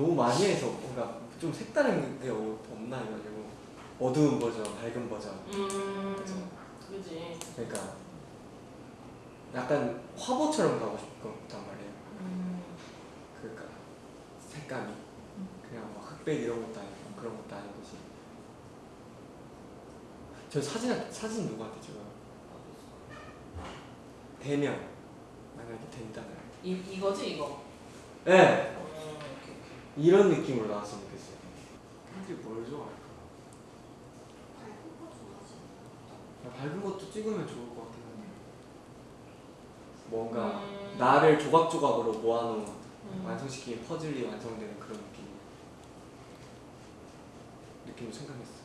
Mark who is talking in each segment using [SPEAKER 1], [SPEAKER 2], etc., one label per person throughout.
[SPEAKER 1] 너무 많이 해서 뭔가 좀 색다른 게 어- 없나 해가지고 어두운 버전, 밝은 버전
[SPEAKER 2] 음,
[SPEAKER 1] 그죠.
[SPEAKER 2] 그지.
[SPEAKER 1] 그러니까 약간 화보처럼 가고 싶었단 말이에요
[SPEAKER 2] 음,
[SPEAKER 1] 그러니까 색감이 그냥 막 흑백 이런 것도 아니고 그런 것도 아니고지 저 사진 사진 누구한테 찍어요? 되면 만약에 된다면
[SPEAKER 2] 이 이거지 이거.
[SPEAKER 1] 네
[SPEAKER 2] 이.
[SPEAKER 1] 이런 느낌으로 나왔으면 좋겠어요 팬들이 뭘 좋아할까? 아, 밝은 것도 찍으면 좋을 것 같긴 한데 뭔가
[SPEAKER 2] 음.
[SPEAKER 1] 나를 조각조각으로 모아놓은
[SPEAKER 2] 음.
[SPEAKER 1] 완성시킨 퍼즐이 완성되는 그런 느낌 느낌을 생각했어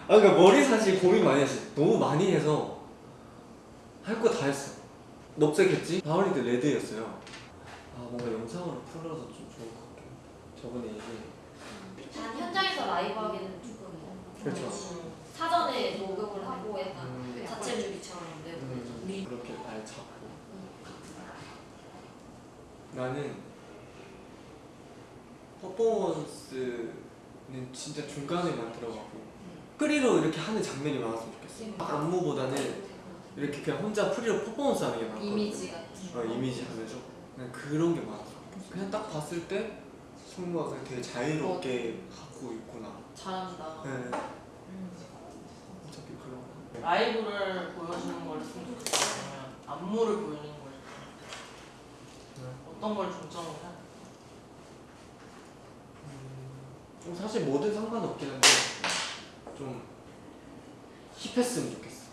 [SPEAKER 1] 아 그러니까 머리 사실 고민 많이 했어 너무 많이 해서 할 거 다 했어 녹색했지? 바울리드 레드였어요 아 뭔가 영상으로 풀어서 좀 좋을 것해 저번에 이게
[SPEAKER 3] 난 현장에서 라이브 하기는 조금
[SPEAKER 1] 그렇죠.
[SPEAKER 2] 음.
[SPEAKER 3] 사전에 녹음을 하고 약간
[SPEAKER 1] 음.
[SPEAKER 3] 자체 준비처럼 내고
[SPEAKER 1] 음, 그렇게 날 잡고 나는 퍼포먼스는 진짜 중간에 만 들어가고 프리로 이렇게 하는 장면이 많았으면 좋겠어. 안무보다는 이렇게 그냥 혼자 프리로 퍼포먼스 하는 게 많거든.
[SPEAKER 3] 이미지 같은
[SPEAKER 1] 어, 이미지 하면서 그냥 그런 게 많았어 그냥 딱 봤을 때 승우가 그냥 되게 자유롭게 하고 있구나
[SPEAKER 2] 잘한다.
[SPEAKER 1] 네.
[SPEAKER 2] 음.
[SPEAKER 1] 어차피 그런 거
[SPEAKER 2] 라이브를 보여주는 걸좀 좋겠으면 안무를 보여주는 걸 좋겠어요. 어떤 걸 중점으로 해?
[SPEAKER 1] 좀 사실 뭐든 상관없긴 한데 좀 힙했으면 좋겠어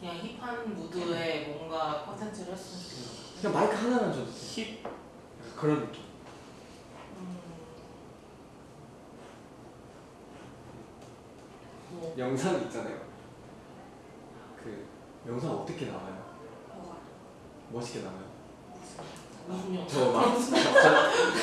[SPEAKER 2] 그냥 힙한 무드의 뭔가 컨텐츠를 했으면 좋겠어.
[SPEAKER 1] 그냥 마이크 하나만 줘도 돼
[SPEAKER 2] 힙.
[SPEAKER 1] 약간 그런 느낌
[SPEAKER 2] 음. 뭐
[SPEAKER 1] 영상 있잖아요 그 영상 어떻게 나와요?
[SPEAKER 3] 뭐가
[SPEAKER 1] 멋있게 나와요?
[SPEAKER 2] 무슨 영상?
[SPEAKER 1] 저막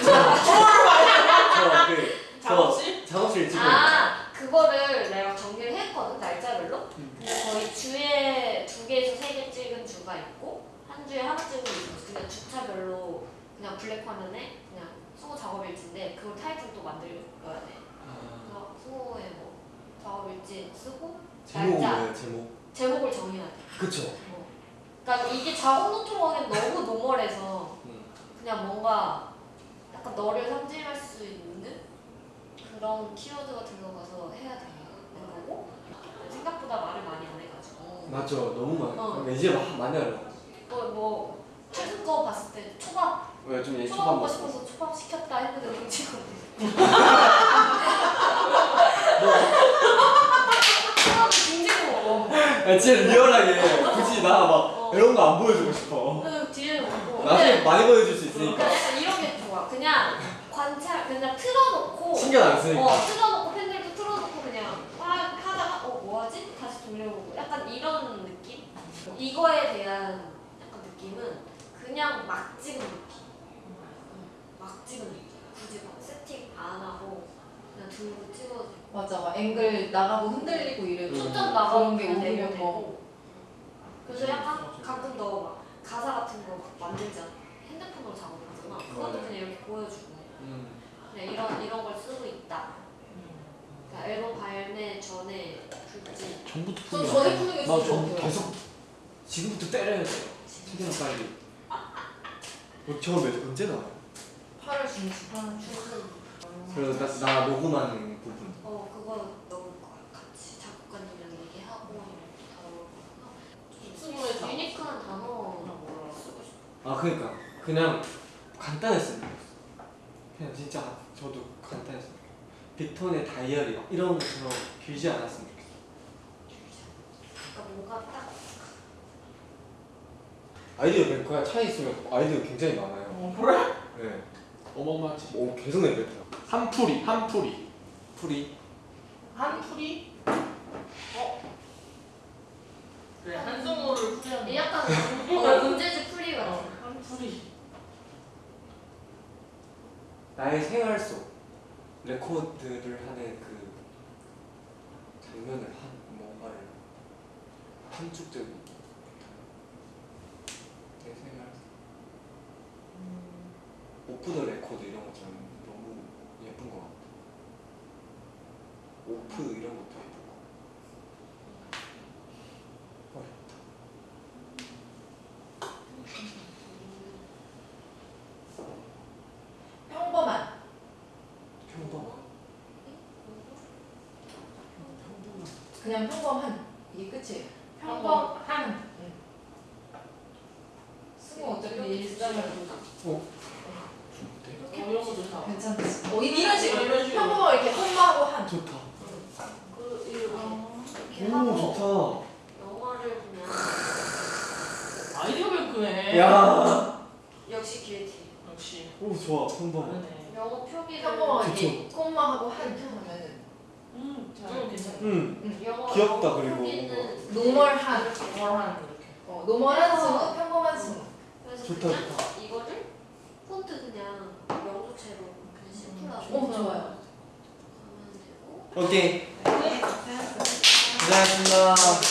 [SPEAKER 1] 저그
[SPEAKER 2] 작업실?
[SPEAKER 1] 작업실 찍고
[SPEAKER 3] 아 그거를 내가 정리를 했거든 날짜별로
[SPEAKER 1] 음.
[SPEAKER 3] 근데 거의 주에 두 개에서 세 개 찍은 주가 있고 한 주에 하나 찍은 게 있어 그냥 주차별로 그냥 블랙 화면에 그냥 수고 작업 일지인데 그걸 타이틀 또 만들어야 돼
[SPEAKER 1] 아,
[SPEAKER 3] 그래서 수고의 뭐 작업 일지 쓰고
[SPEAKER 1] 제목은
[SPEAKER 3] 날짜.
[SPEAKER 1] 뭐예요 제목?
[SPEAKER 3] 제목을 정해야 돼
[SPEAKER 1] 그쵸
[SPEAKER 3] 어. 그러니까 이게 작업 노트로 하기엔 너무 노멀해서
[SPEAKER 1] 음.
[SPEAKER 3] 그냥 뭔가 약간 너를 상징할 수 있는 그런 키워드가 들어가서 해야 되는 거고 생각보다 말을 많이 안 해가지고
[SPEAKER 1] 맞죠 너무 많아
[SPEAKER 3] 어.
[SPEAKER 1] 그러니까 이제 막 많이 하려고
[SPEAKER 3] 또뭐 최근 거 봤을 때 초밥
[SPEAKER 1] 왜좀 얘
[SPEAKER 3] 초밥
[SPEAKER 1] 초밥
[SPEAKER 3] 먹고 싶어서 초밥 시켰다 했는데 징징 먹어.
[SPEAKER 1] 아 진짜 리얼하게 굳이 나막
[SPEAKER 3] 어.
[SPEAKER 1] 이런 거 안 보여주고 싶어.
[SPEAKER 3] 그 뒤에 먹고
[SPEAKER 1] 나중에 많이 보여줄 수
[SPEAKER 3] 그러니까.
[SPEAKER 1] 있으니까
[SPEAKER 3] 약간 이런 게 좋아. 그냥 관찰 그냥 틀어놓고
[SPEAKER 1] 신경 안 쓰니까.
[SPEAKER 3] 어, 틀어놓고 팬들도 틀어놓고 그냥 와 하다가 어 뭐하지? 다시 돌려보고. 약간 이런 느낌? 이거에 느낌은 그냥 막 찍은 느낌 응, 막 찍은 느낌 굳이 막 세팅 안 하고 그냥 들고 찍어도
[SPEAKER 4] 맞아, 막 앵글 나가고 흔들리고 이래도
[SPEAKER 1] 음.
[SPEAKER 3] 초점
[SPEAKER 4] 그런 게 오히려 더
[SPEAKER 3] 되고 그래서 약간 가끔 너 막 가사 같은 거 막 만들잖아 핸드폰으로 작업하잖아 그것도. 그냥 이렇게 보여주고
[SPEAKER 1] 음.
[SPEAKER 3] 그냥 이런 이런 걸 쓰고 있다
[SPEAKER 2] 음.
[SPEAKER 3] 그러니까 앨범 발매 전에 굴지
[SPEAKER 1] 전부터.
[SPEAKER 4] 전에 푸는 게 진짜
[SPEAKER 1] 전
[SPEAKER 4] 좋아요.
[SPEAKER 1] 계속 지금부터 때려야 돼 최대한 빨리. 어, 저 몇, 언제 나와요?
[SPEAKER 4] 8월 중순.
[SPEAKER 1] 그래서 나, 나 녹음하는 부분.
[SPEAKER 3] 어 그거 넣을 거야 같이 작곡가님이랑 얘기하고 이렇게 다. 유니크한 단어
[SPEAKER 2] 몰라.
[SPEAKER 3] 쓰고 싶어.
[SPEAKER 1] 아 그러니까. 그냥 간단했으면 좋겠어 그냥 진짜 저도 간단했으면 좋겠어 빅톤의 다이어리 막 이런 것처럼 길지 않았으면 좋겠어
[SPEAKER 3] 그러니까 뭔가 딱
[SPEAKER 1] 아이디어 뱅크야 차에 있으면 아이디어 굉장히 많아요
[SPEAKER 2] 어, 그래?
[SPEAKER 1] 네.
[SPEAKER 5] 어마어마하지.
[SPEAKER 1] 오 계속 내뱉어요
[SPEAKER 5] 한풀이, 한풀이.
[SPEAKER 1] 풀이
[SPEAKER 2] 한풀이? 어? 그래 풀이하는
[SPEAKER 3] 약간 어, 문제지 풀이 같은
[SPEAKER 2] 어, 한풀이
[SPEAKER 1] 나의 생활 속 레코드를 하는 그 장면을 한 뭔가를 함축적인 내 생활 속 off the record 이런 거 저는 너무 예쁜 것 같아요. off 이런 것도 예쁜 것 같고. 어렵다.
[SPEAKER 4] 평범한.
[SPEAKER 1] 평범.
[SPEAKER 4] 그냥 평범한. 이게 끝이에요.
[SPEAKER 2] 평범한.
[SPEAKER 4] 승우 어차피 일상을?
[SPEAKER 2] 어.
[SPEAKER 4] 괜찮지. 어, 이런 식으로
[SPEAKER 2] 이런 식으로.
[SPEAKER 4] 평범하게 이렇게 콤마하고 한.
[SPEAKER 1] 좋다.
[SPEAKER 3] 그 이렇게 이렇게
[SPEAKER 1] 오
[SPEAKER 3] 하고
[SPEAKER 1] 좋다.
[SPEAKER 3] 영어를 그냥
[SPEAKER 2] 아이디어가 크네.
[SPEAKER 1] 야.
[SPEAKER 3] 역시 기회티.
[SPEAKER 2] 역시.
[SPEAKER 1] 오 좋아. 평범.
[SPEAKER 3] 영어 표기를
[SPEAKER 4] 평범하게 콤마하고 한 하면은
[SPEAKER 2] 음, 음, 괜찮아.
[SPEAKER 1] 응.
[SPEAKER 4] 응.
[SPEAKER 3] 영어
[SPEAKER 1] 귀엽다, 그리고
[SPEAKER 4] normal한.
[SPEAKER 2] 뭐하는 이렇게.
[SPEAKER 4] 어, normal한 승우, 평범한 승우.
[SPEAKER 3] 그래서
[SPEAKER 1] 좋다,
[SPEAKER 3] 그냥 이거를 폰트 그냥 명조체로 그냥 심플하게
[SPEAKER 4] 어, 좋아요.
[SPEAKER 3] 하면 되고
[SPEAKER 1] 오케이.
[SPEAKER 2] 네.
[SPEAKER 1] 고생하셨습니다.